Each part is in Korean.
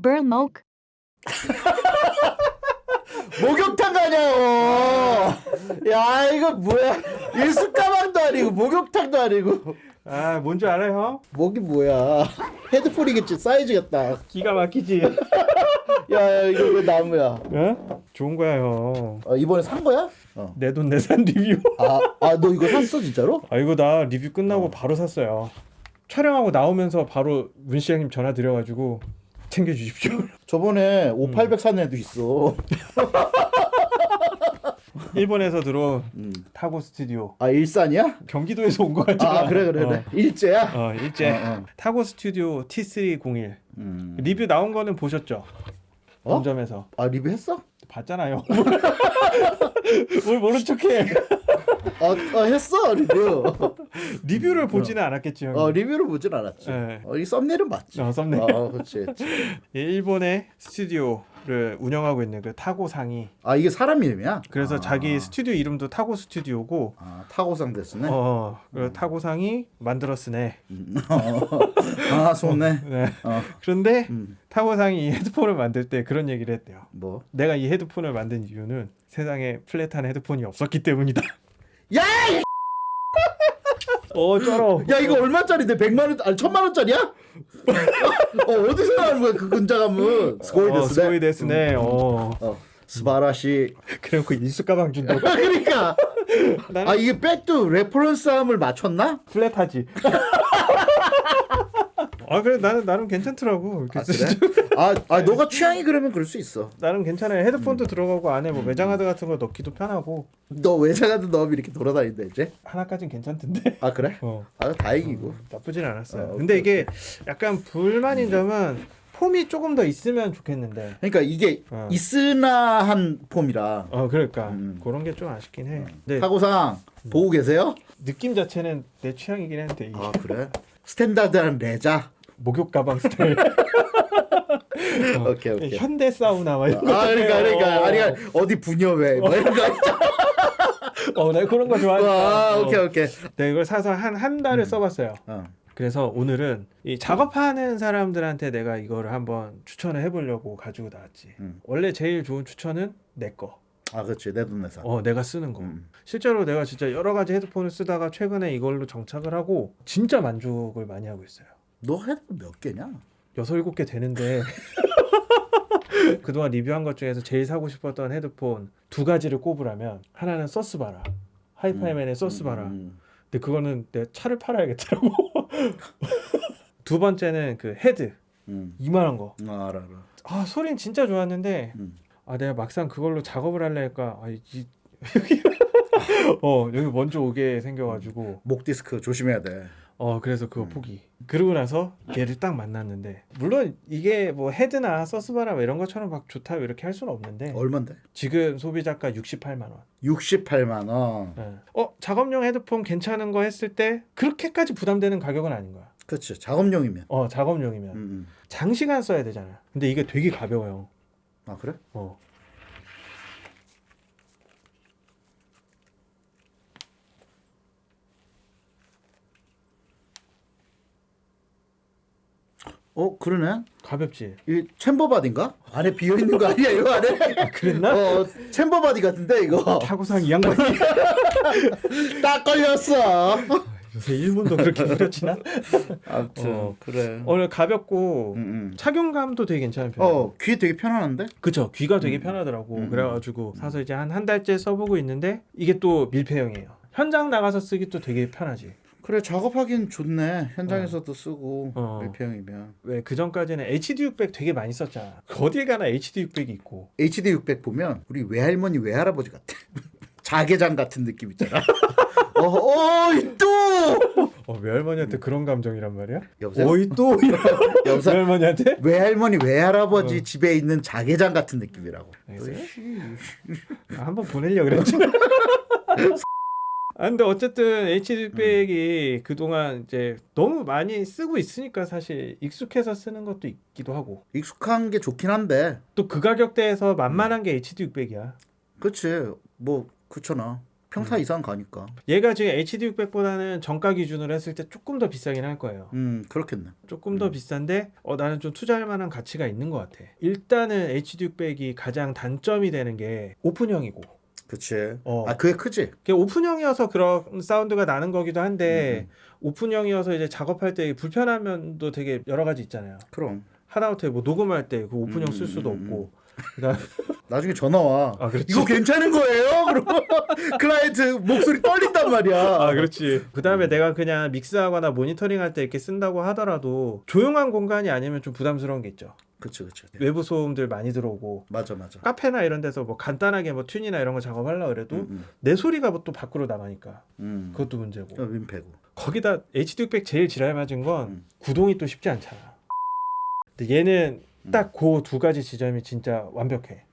Burmok. 목욕탕 가냐고. 야 이거 뭐야? 일수 가방도 아니고 목욕탕도 아니고. 아 뭔지 알아요? 목이 뭐야? 헤드폰이겠지 사이즈가 딱. 기가 막히지. 야, 야 이거 왜 나무야? 어? 좋은 거야 형. 어, 이번에 산 거야? 어. 내돈 내산 리뷰. 아, 아너 이거 샀어 진짜로? 아 이거 나 리뷰 끝나고 바로 샀어요. 촬영하고 나오면서 바로 문시 형님 전화 드려가지고 챙겨주십시오. 저번에 5800 산 애도 있어. 일본에서 들어온 음. 타고 스튜디오. 아 일산이야? 경기도에서 온 거 같잖아. 아 그래 그래 그래. 일제야? 어, 어 일제 어, 어. 타고 스튜디오 T301 음. 리뷰 나온 거는 보셨죠? 어? 본점에서 아 리뷰했어? 봤잖아요. 뭘 모른 척해. 어, 어 했어 리뷰. 리뷰를 보지는 않았겠지 형. 어 리뷰를 보진 않았지. 네. 어, 이 썸네일은 봤지. 어, 썸네일. 어, 그렇지. 그렇지. 일본의 스튜디오를 운영하고 있는 그 타고さん이 아 이게 사람 이름이야? 그래서 아. 자기 스튜디오 이름도 TAGO Studio고 아 타고상 됐으네. 어, 그 타고さん이 만들었으네. 아 そうね. 네. 어. 그런데 음. 타고さん이 이 헤드폰을 만들 때 그런 얘기를 했대요. 뭐? 내가 이 헤드폰을 만든 이유는 세상에 flat한 헤드폰이 없었기 때문이다. 야! 어, 쩔어. 야 이거 얼마짜리인데? 100만 원 아니 1000만 원짜리야? 어 어디서 나온 거야 그 근자감은? すごい 어, ですね. すごいですね. 어. 어. すばらし. 그래갖고 일수 가방 준다고. 그러니까 나는 아 이게 백도 reference함을 맞췄나? flat하지. 아 그래 나는 나름 괜찮더라고. 이렇게 아 쓰- 그래? 아, 아 너가 취향이 그러면 그럴 수 있어. 나름 괜찮아요. 음. 헤드폰도 들어가고 안에 뭐 외장하드 같은 거 넣기도 편하고 너 외장하드 넣으면 이렇게 돌아다닌다 이제? 하나까진 괜찮던데. 아 그래? 어. 아 다행이고. 나쁘진 않았어요. 어, 근데 이게 약간 불만인 점은 폼이 조금 더 있으면 좋겠는데. 그러니까 이게 어. 있으나 한 폼이라. 어 그러니까 음. 그런 게 좀 아쉽긴 해. 근데 타고상 보고 계세요? 느낌 자체는 내 취향이긴 한데 이게 아 그래? 스탠다드한 레자. 목욕 가방 스타일. 어, 오케이 오케이. 현대 사우나 막 이런 거. 아 그러니까 그러니까 어, 아니 어디 분녀회 뭐 이런 거. 어, 나 그런 거 좋아하니까. 아 어. 오케이 오케이. 네, 이걸 사서 한 한 달을 써봤어요. 어. 그래서 오늘은 이 작업하는 사람들한테 내가 이거를 한번 추천을 해보려고 가지고 나왔지. 음. 원래 제일 좋은 추천은 내 거. 아 그렇지 내 돈 내산. 어, 내가 쓰는 거. 음. 실제로 내가 진짜 여러 가지 헤드폰을 쓰다가 최근에 이걸로 정착을 하고 진짜 만족을 많이 하고 있어요. 너 헤드폰 몇 개냐? 여섯 일곱 개 되는데 그동안 리뷰한 것 중에서 제일 사고 싶었던 헤드폰 두 가지를 꼽으라면 하나는 서스바라 HIFIMAN의 Susvara 음. 근데 그거는 내 차를 팔아야겠더라고 두 번째는 그 HEDD 음. 이만한 거 아, 알아 알아. 아 소리는 진짜 좋았는데 음. 아 내가 막상 그걸로 작업을 하려니까 아, 이, 여기 어 여기 먼저 오게 생겨가지고 목 디스크 조심해야 돼. 어 그래서 음. 그거 포기 그러고 나서 얘를 딱 만났는데 물론 이게 뭐 HEDD나 Susvara 뭐 이런 것처럼 막 좋다 이렇게 할 수는 없는데 얼마인데? 지금 소비자가 68만 원 68만 원. 예. 어 작업용 헤드폰 괜찮은 거 했을 때 그렇게까지 부담되는 가격은 아닌 거야 그렇지 작업용이면. 어 작업용이면 음, 음. 장시간 써야 되잖아 근데 이게 되게 가벼워요 아 그래? 어 어 그러네. 가볍지 이 챔버바디인가? 안에 비어 있는 거 아니야 이거 안에? 그랬나? 어 챔버바디 같은데 이거. 타고상 이 양반이 딱 걸렸어. 요새 일본도 그렇게 후려치나? 아무튼 어. 그래. 오늘 가볍고 음, 음. 착용감도 되게 괜찮은 편이에요 어귀 되게 편안한데? 그쵸 귀가 되게 편하더라고 음. 그래가지고 사서 이제 한 한 달째 써보고 있는데 이게 또 밀폐형이에요 현장 나가서 쓰기 또 되게 편하지 그래 작업하기는 좋네. 현장에서도 쓰고 어. 밀폐형이면. 왜 그전까지는 HD600 되게 많이 썼잖아 어딜 가나 HD600이 있고 HD 600 보면 우리 외할머니 외할아버지 같아. 자개장 같은 느낌 있잖아. 어, 어이 또 어 외할머니한테 그런 감정이란 말이야? 여보세요? 어이 또 여보세요? 외할머니한테? 외할머니 외할아버지 어. 집에 있는 자개장 같은 느낌이라고. 아, 한번 보내려고 그랬지 아 근데 어쨌든 HD600이 그동안 이제 너무 많이 쓰고 있으니까 사실 익숙해서 쓰는 것도 있기도 하고 익숙한 게 좋긴 한데, 또 그 가격대에서 만만한 게 HD600이야 그렇지. 뭐 그렇잖아. 평타 이상 가니까. 얘가 지금 HD600보다는 정가 기준으로 했을 때 조금 더 비싸긴 할 거예요. 음 그렇겠네. 조금 더 음. 비싼데 어, 나는 좀 투자할 만한 가치가 있는 것 같아. 일단은 HD600이 가장 단점이 되는 게 오픈형이고. 그치. 어. 아 그게 크지. 그게 오픈형이어서 그런 사운드가 나는 거기도 음, 한데 오픈형이어서 이제 작업할 때 불편한 면도 되게 여러 가지 있잖아요. 그럼 하다못해 뭐 녹음할 때 그 오픈형 음, 쓸 수도 음, 없고. 그다음 나중에 전화 와. 아 그렇지. 이거 괜찮은 거예요? 그러면 클라이언트 목소리 떨린단 말이야. 아 그렇지. 음. 그다음에 내가 그냥 mix하거나 모니터링 할 때 이렇게 쓴다고 하더라도 조용한 공간이 아니면 좀 부담스러운 게 있죠. 그치 그치. 외부 소음들 많이 들어오고 맞아 맞아. 카페나 이런 데서 뭐 간단하게 뭐 tune이나 이런 거 작업하려 그래도 음, 음, 내 소리가 뭐 또 밖으로 나가니까 음. 그것도 문제고. 어, 민폐고. 거기다 HD600 제일 지랄 맞은 건 음. 구동이 또 쉽지 않잖아. 근데 얘는 음. 딱그 두 가지 지점이 진짜 완벽해.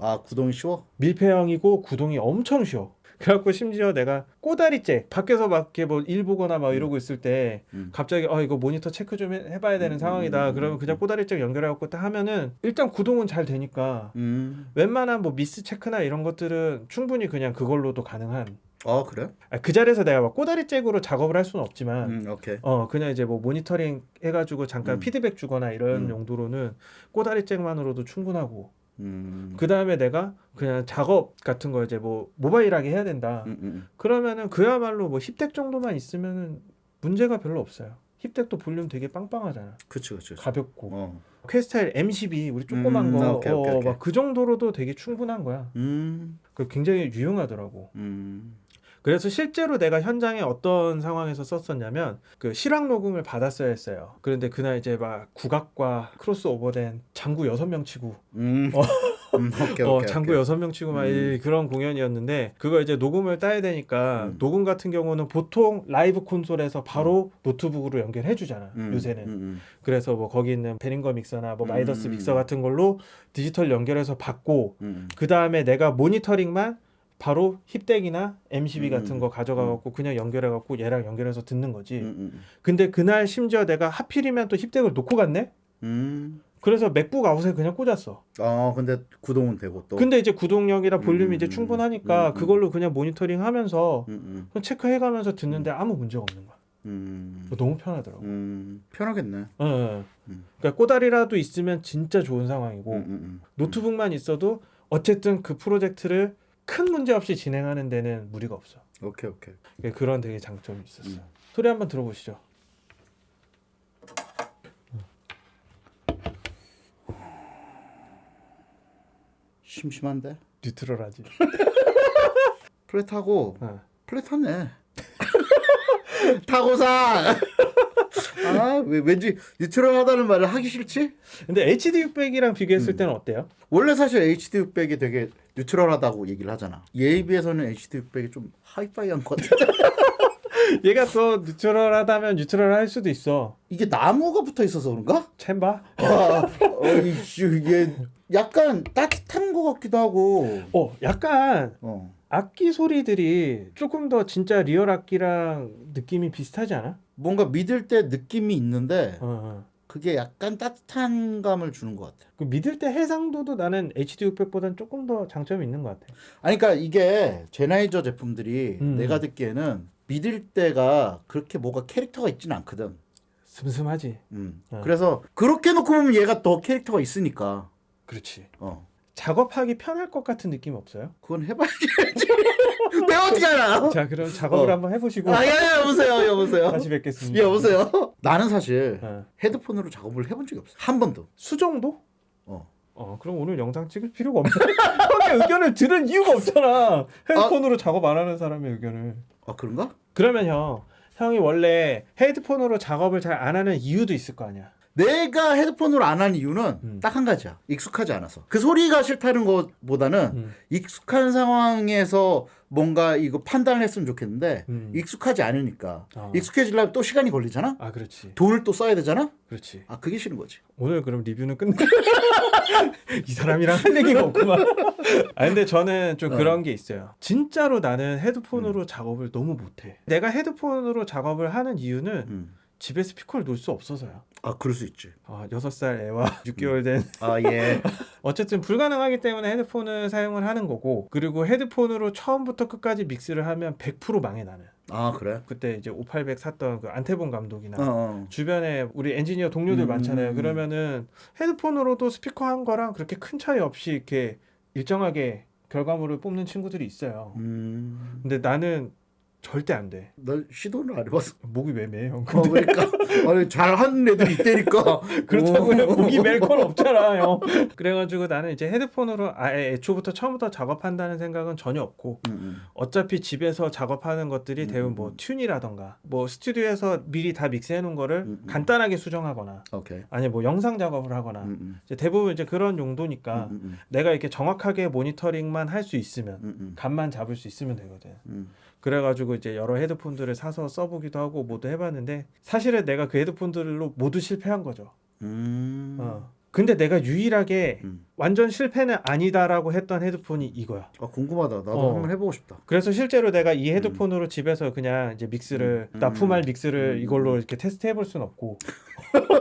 아 구동이 쉬워? 밀폐형이고 구동이 엄청 쉬워. 그래갖고 심지어 내가 꼬다리 잭 밖에서 막 이렇게 뭐 일 보거나 막 이러고 있을 때 음. 갑자기 어 이거 모니터 체크 좀 해- 해봐야 되는 음, 상황이다. 음, 그러면 음, 그냥 음. 꼬다리 잭 연결해갖고 딱 하면은 일단 구동은 잘 되니까 음. 웬만한 뭐 미스 체크나 이런 것들은 충분히 그냥 그걸로도 가능한. 아 그래? 아, 그 자리에서 내가 막 꼬다리 잭으로 작업을 할 수는 없지만 음 오케이. 어 그냥 이제 뭐 모니터링 해가지고 잠깐 음. 피드백 주거나 이런 음. 용도로는 꼬다리 잭만으로도 충분하고 음. 그 다음에 내가 그냥 작업 같은 거 이제 뭐 모바일하게 해야 된다 음, 음, 그러면은 그야말로 뭐 힙덱 정도만 있으면은 문제가 별로 없어요 힙덱도 볼륨 되게 빵빵하잖아 그치 그치. 그치. 가볍고 어. 퀘스타일 M12 우리 조그만 음, 거 오케이, 어, 오케이. 막그 정도로도 되게 충분한 거야 음. 그 굉장히 유용하더라고 음. 그래서 실제로 내가 현장에 어떤 상황에서 썼었냐면 그 실황 녹음을 받았어야 했어요. 그런데 그날 이제 막 국악과 크로스오버된 장구 여섯 명 치고 음. 어. 음, 오케이, 어, 오케이, 장구. 여섯 명 치고 막 음. 이- 그런 공연이었는데 그거 이제 녹음을 따야 되니까 음. 녹음 같은 경우는 보통 라이브 콘솔에서 바로 노트북으로 연결해 주잖아. 음, 요새는. 음, 음. 그래서 뭐 거기 있는 Behringer 믹서나 뭐 Midas 음. 믹서 같은 걸로 디지털 연결해서 받고 음. 그 다음에 내가 모니터링만 바로 hip-dac이나 M12 음. 같은 거 가져가 갖고 그냥 연결해 갖고 얘랑 연결해서 듣는 거지. 음, 음, 근데 그날 심지어 내가 하필이면 또 hip-dac을 놓고 갔네. 음. 그래서 MacBook out에 그냥 꽂았어. 아 근데 구동은 되고 또. 근데 이제 구동력이랑 볼륨이 음, 이제 충분하니까 음, 음. 그걸로 그냥 모니터링 하면서 음, 체크해 가면서 듣는데 아무 문제가 없는 거야. 음. 음. 너무 편하더라고. 음. 편하겠네. 예, 예. 음. 그러니까 꼬다리라도 있으면 진짜 좋은 상황이고 음, 음, 노트북만 있어도 어쨌든 그 프로젝트를 큰 문제 없이 진행하는 데는 무리가 없어. 음. 오케이 오케이. 예, 그런 되게 장점이 있었어. 음. 소리 한번 들어보시죠. 심심한데. 뉴트럴하지. 플랫하고 어. 플랫하네. 타고사. 아, 왜, 왠지 뉴트럴하다는 말을 하기 싫지? 근데 HD600이랑 비교했을 음. 때는 어때요? 원래 사실 HD600이 되게 neutral하다고 얘기를 하잖아. 얘에 비해서는 HD600이 좀 하이파이한 것 같아. 얘가 더 neutral하다면 neutral할 수도 있어. 이게 나무가 붙어 있어서 그런가? chamber? 아, 어, 이씨, 이게 약간 따뜻한 것 같기도 하고. 어, 약간 어. 악기 소리들이 조금 더 진짜 리얼 악기랑 느낌이 비슷하지 않아? 뭔가 middle대 느낌이 있는데 어, 어. 그게 약간 따뜻한 감을 주는 것 같아. 그 middle대 해상도도 나는 HD600보다는 조금 더 장점이 있는 것 같아. 아니 그러니까 이게 제나이저 제품들이 음. 내가 듣기에는 믿을 때가 그렇게 뭐가 캐릭터가 있지는 않거든. 슴슴하지. 음. 어. 그래서 그렇게 놓고 보면 얘가 더 캐릭터가 있으니까. 그렇지. 어. 작업하기 편할 것 같은 느낌 없어요? 그건 해봐야지. 내가 어떻게 알아? 자, 그럼 작업을 어. 한번 해보시고 아, 야, 야, 여보세요, 여보세요. 다시 뵙겠습니다. 여보세요. 나는 사실 어. 헤드폰으로 작업을 해본 적이 없어. 한 번도. 수정도? 어. 어, 그럼 오늘 영상 찍을 필요가 없네. 형의 의견을 들은 이유가 없잖아. 핸드폰으로 작업 안 하는 사람의 의견을. 아 그런가? 그러면 형, 형이 원래 헤드폰으로 작업을 잘 안 하는 이유도 있을 거 아니야. 내가 헤드폰으로 안 한 이유는 음. 딱한 가지야. 익숙하지 않아서. 그 소리가 싫다는 것보다는 음. 익숙한 상황에서 뭔가 이거 판단을 했으면 좋겠는데 음. 익숙하지 않으니까 어. 익숙해지려면 또 시간이 걸리잖아. 아, 그렇지. 돈을 또 써야 되잖아. 그렇지. 아 그게 싫은 거지. 오늘 그럼 리뷰는 끝내. 이 사람이랑 할 얘기가 없구만. 아 근데 저는 좀 어. 그런 게 있어요. 진짜로 나는 헤드폰으로 작업을 너무 못해. 내가 헤드폰으로 작업을 하는 이유는 음. 집에 스피커를 놓을 수 없어서요. 아 그럴 수 있지. 아, 6살 애와 6개월 된 아 예. 어쨌든 불가능하기 때문에 헤드폰을 사용을 하는 거고 그리고 헤드폰으로 처음부터 끝까지 믹스를 하면 100% 망해 나는. 아 그래? 그때 이제 5,800 샀던 그 안태본 감독이나 어, 어. 주변에 우리 엔지니어 동료들 음, 많잖아요. 음, 음. 그러면은 헤드폰으로도 스피커 한 거랑 그렇게 큰 차이 없이 이렇게 일정하게 결과물을 뽑는 친구들이 있어요. 음. 근데 나는 절대 안 돼. 너 시도를 안 해봤어. 목이 왜 매요? 어, 그러니까 아니 잘하는 애들이 있다니까. 그렇다고요. 오. 목이 멜 건 없잖아요. 그래가지고 나는 이제 헤드폰으로 아예 애초부터 처음부터 작업한다는 생각은 전혀 없고 음, 음. 어차피 집에서 작업하는 것들이 음, 대부분 음, 뭐 음. 튠이라던가 뭐 스튜디오에서 미리 다 믹스해 놓은 거를 음, 음. 간단하게 수정하거나 오케이. 아니 뭐 영상 작업을 하거나 음, 음. 이제 대부분 이제 그런 용도니까 음, 음, 내가 이렇게 정확하게 모니터링만 할 수 있으면 음, 음, 감만 잡을 수 있으면 되거든. 음. 그래가지고 이제 여러 헤드폰들을 사서 써보기도 하고 모두 해봤는데 사실은 내가 그 헤드폰들로 모두 실패한 거죠. 음. 어. 근데 내가 유일하게 음. 완전 실패는 아니다라고 했던 헤드폰이 이거야. 아 궁금하다. 나도 어. 한번 해보고 싶다. 그래서 실제로 내가 이 헤드폰으로 집에서 그냥 이제 믹스를 음. 납품할 믹스를 음. 이걸로 이렇게 테스트 해볼 순 없고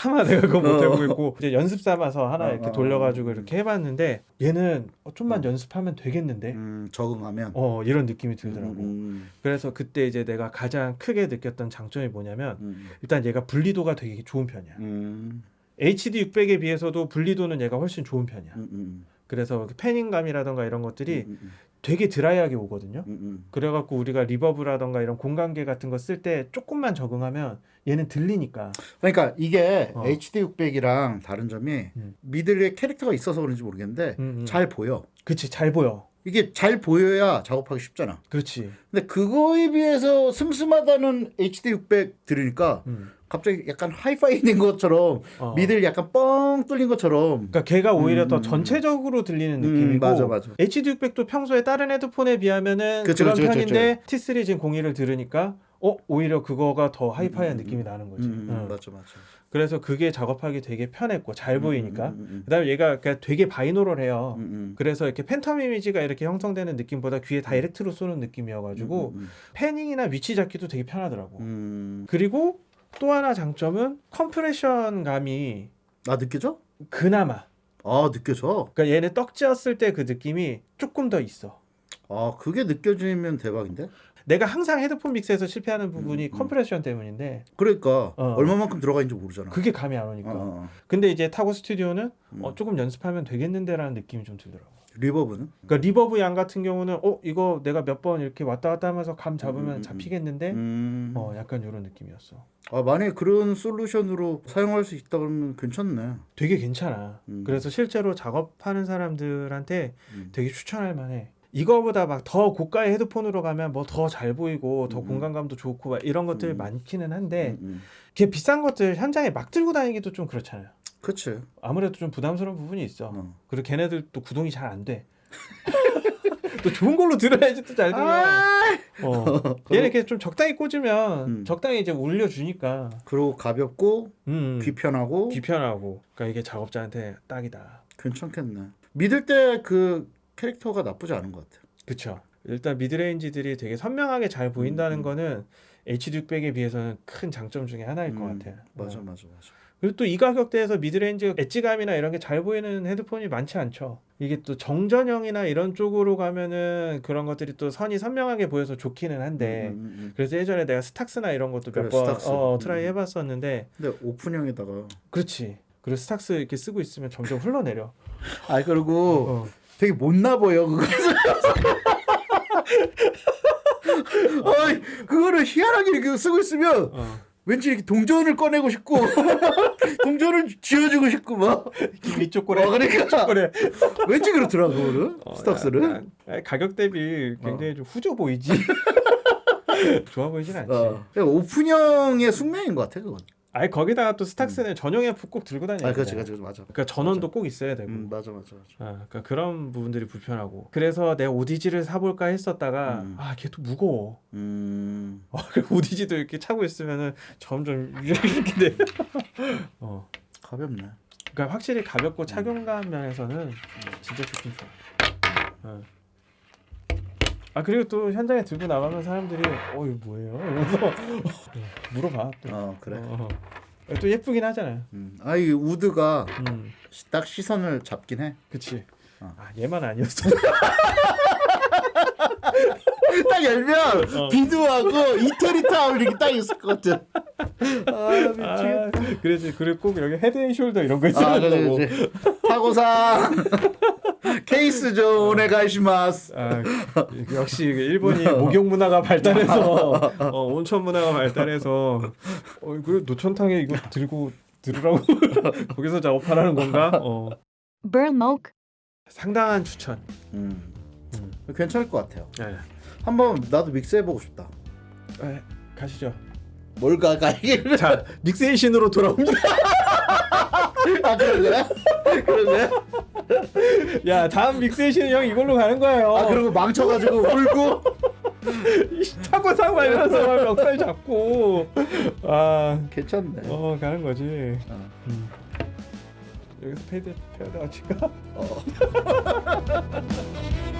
차마 내가 그거 못 해보고 있고 이제 연습 삼아서 하나 어, 이렇게 어, 돌려가지고 어. 이렇게 해봤는데 얘는 어, 좀만 어. 연습하면 되겠는데 음, 적응하면. 어 이런 느낌이 들더라고. 음, 그래서 그때 이제 내가 가장 크게 느꼈던 장점이 뭐냐면 음, 일단 얘가 분리도가 되게 좋은 편이야. 음, HD 600에 비해서도 분리도는 얘가 훨씬 좋은 편이야. 음, 음, 그래서 그 패닝감이라던가 이런 것들이 음, 음, 되게 드라이하게 오거든요. 음, 음. 그래갖고 우리가 리버브라던가 이런 공간계 같은 거 쓸 때 조금만 적응하면 얘는 들리니까. 그러니까 이게 어. HD 600이랑 다른 점이 음. 미들에 캐릭터가 있어서 그런지 모르겠는데 음, 음. 잘 보여. 그치 잘 보여. 이게 잘 보여야 작업하기 쉽잖아. 그렇지. 근데 그거에 비해서 슴슴하다는 HD 600 들으니까 음. 갑자기 약간 하이파이 된 것처럼 어. 미들 약간 뻥 뚫린 것처럼 그러니까 걔가 오히려 음, 더 음, 전체적으로 들리는 음, 느낌이고 맞아, 맞아. HD 600도 평소에 다른 헤드폰에 비하면은 그쵸, 그런 그쵸, 그쵸, 편인데 T3 진 01을 들으니까 어 오히려 그거가 더 하이파이한 음, 음, 느낌이 나는 거지. 음, 응. 맞아 맞아. 그래서 그게 작업하기 되게 편했고 잘 보이니까. 음, 음, 그다음에 얘가 그냥 되게 binaural해요. 음, 음, 그래서 이렇게 phantom image가 이렇게 형성되는 느낌보다 귀에 direct로 쏘는 느낌이어가지고 음, panning이나 위치 잡기도 되게 편하더라고. 음. 그리고 또 하나 장점은 compression 감이 아 느껴져? 그나마 아 느껴져. 그러니까 얘네 떡지었을 때 그 느낌이 조금 더 있어. 아 그게 느껴지면 대박인데? 내가 항상 헤드폰 mix에서 실패하는 부분이 음, 음. compression 때문인데 그러니까 어. 얼마만큼 들어가 있는지 모르잖아. 그게 감이 안 오니까. 어, 어, 어. 근데 이제 TAGO STUDIO는 음. 어, 조금 연습하면 되겠는데 라는 느낌이 좀 들더라고. reverb는? 그러니까 reverb 양 같은 경우는 어 이거 내가 몇 번 이렇게 왔다 갔다 하면서 감 잡으면 음, 음, 음. 잡히겠는데 음. 어 약간 이런 느낌이었어. 아 만약에 그런 solution으로 사용할 수 있다 그러면 괜찮네. 되게 괜찮아. 음. 그래서 실제로 작업하는 사람들한테 음. 되게 추천할 만해. 이거보다 막 더 고가의 헤드폰으로 가면 뭐 더 잘 보이고 더 음. 공간감도 좋고 막 이런 것들 음. 많기는 한데. 걔 비싼 것들 현장에 막 들고 다니기도 좀 그렇잖아요. 그치. 아무래도 좀 부담스러운 부분이 있어. 어. 그리고 걔네들 또 구동이 잘 안 돼. 또 좋은 걸로 들어야지 또 잘 들려. 아! 어. 얘는 이렇게 좀 적당히 꽂으면 음. 적당히 이제 울려주니까 그리고 가볍고 음, 귀편하고 귀편하고. 그러니까 이게 작업자한테 딱이다. 괜찮겠네. middle대 그 캐릭터가 나쁘지 않은 것 같아. 그쵸. 일단 midrange들이 되게 선명하게 잘 보인다는 음, 음. 거는 HD600에 비해서는 큰 장점 중에 하나일 것 음, 같아요. 맞아 어. 맞아 맞아. 그리고 또 이 가격대에서 midrange edge감이나 이런 게 잘 보이는 헤드폰이 많지 않죠. 이게 또 정전형이나 이런 쪽으로 가면은 그런 것들이 또 선이 선명하게 보여서 좋기는 한데 음, 음, 음. 그래서 예전에 내가 STAX나 이런 것도 그래, 몇번 STAX. 어, 음. try 해봤었는데 근데 오픈형에다가 그렇지. 그리고 STAX 이렇게 쓰고 있으면 점점 흘러내려. 아 그리고 어. 되게 못나 보여 그거. 어이 그거를 희한하게 이렇게 쓰고 있으면 어. 왠지 이렇게 동전을 꺼내고 싶고 동전을 쥐어주고 싶고 막 이쪽 꼬레. 어, 그러니까 꼬레. 왠지 그렇더라 그거는 어, 스탁스는 아니, 가격 대비 굉장히 좀 후져 보이지. 좋아 보이진 않지. 어. 오픈형의 숙명인 것 같아 그건 아니 거기다가 또 스탁스는 전용에 꼭 들고 다녀야 아 돼. 그렇지 그렇지 맞아 그러니까 전원도 꼭 있어야 되고. 음 맞아 맞아 맞아 아, 그러니까 그런 부분들이 불편하고. 그래서 내가 오디지를 사볼까 했었다가 음. 아, 걔 또 무거워. 음 어, 그리고 오디지도 이렇게 차고 있으면은 점점 이렇게 돼. 어. 가볍네 그러니까 확실히 가볍고 착용감 면에서는 진짜 좋긴 좋아. 어. 아 그리고 또 현장에 들고 나가면 사람들이 어 이거 뭐예요? 이러면서 물어봐 또. 어 그래 어, 또 예쁘긴 하잖아요. 음. 아이 우드가 음, 시- 딱 시선을 잡긴 해. 그치. 어. 아 얘만 아니었어. 딱 열면 어. 비누하고 이태리 타올 이렇게 딱 있을 것 같아. 아 미치겠다. 아, 그래지. 그리고 꼭 여기 Head & Shoulders 이런 거 아, 있어야 된다고. 그래. TAGOさん 케이스 좀 お願いします. 아, 역시 이게 일본이 목욕 문화가 발달해서 어, 온천 문화가 발달해서 어, 그 노천탕에 이거 들고 들으라고 거기서 작업하라는 건가? 어, 상당한 추천. 음. 음. 괜찮을 것 같아요. 네. 한번 나도 믹스해 보고 싶다. 네, 가시죠. 뭘 가 가 이게? 자, 믹세이션으로 돌아옵니다. 아 그런 거야? 그런 거야? 야, 다음 믹세이션은 형 이걸로 가는 거예요. 아 그리고 망쳐가지고 울고. 타고 사고 이러면서 멱살 잡고 아, 괜찮네. 어 가는 거지. 어. 음. 여기서 페이드 페이드 아치가 어.